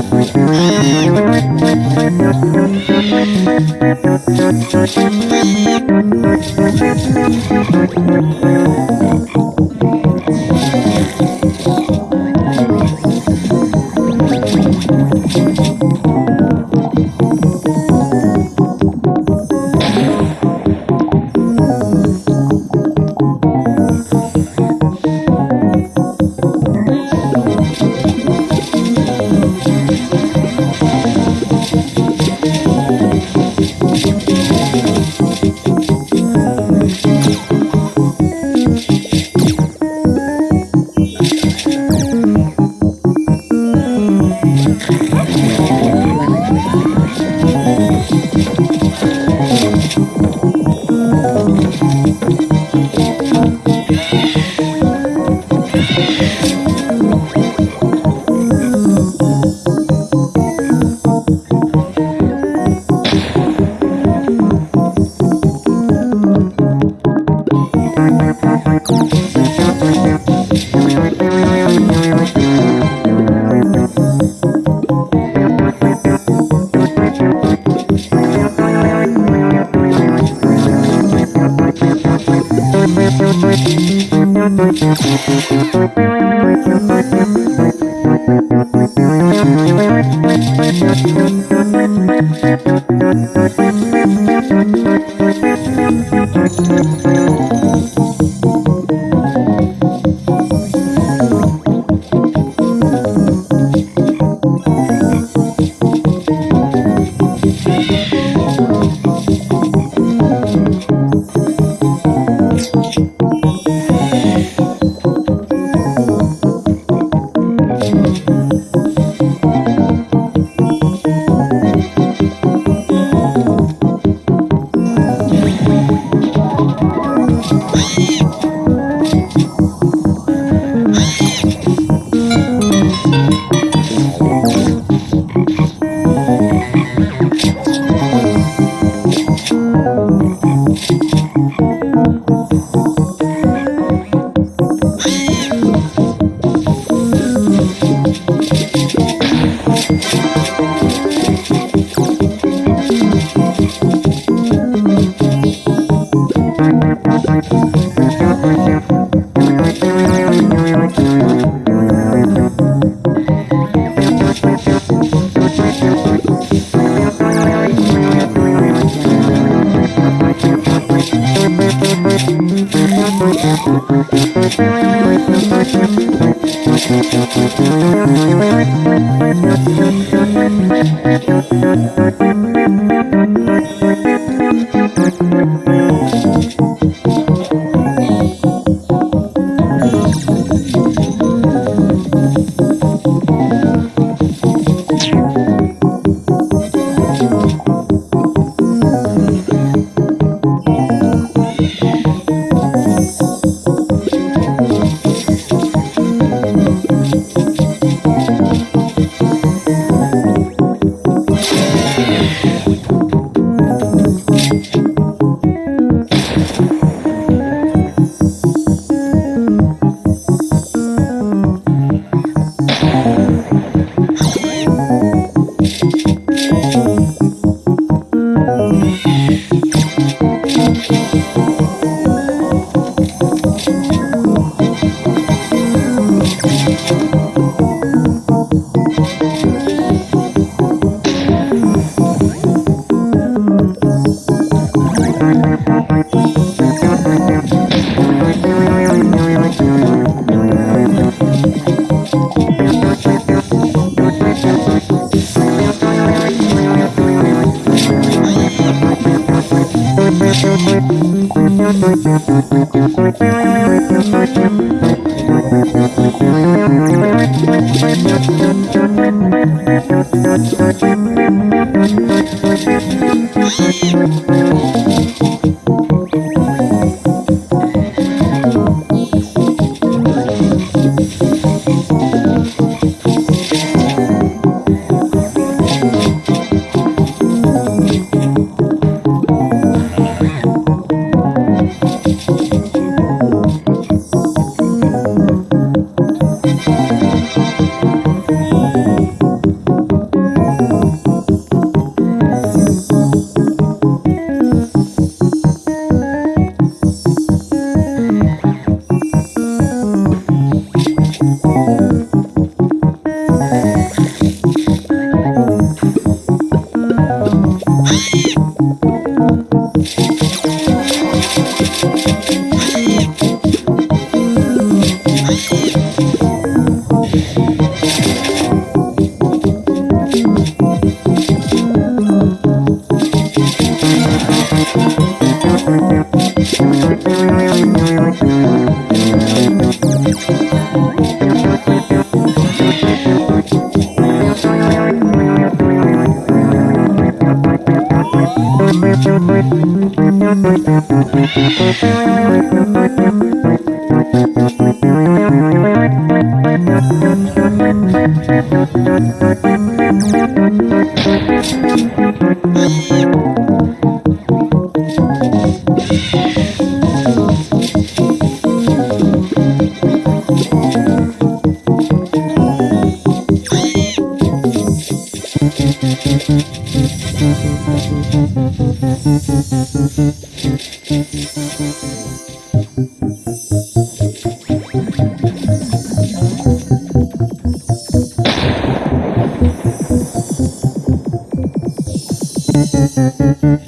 Thank you. Thank you. Yeah. Thank. Música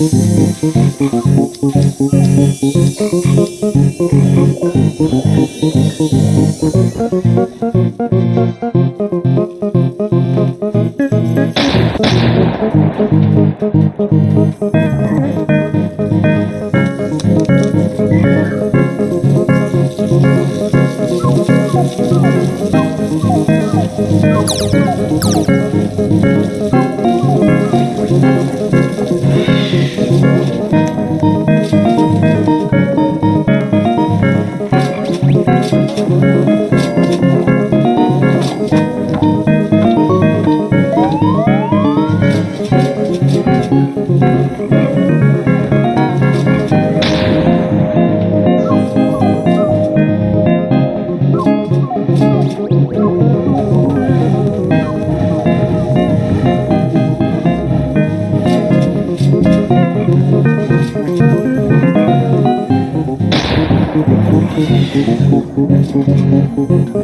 Thank you.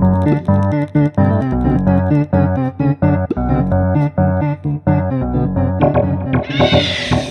Thank you.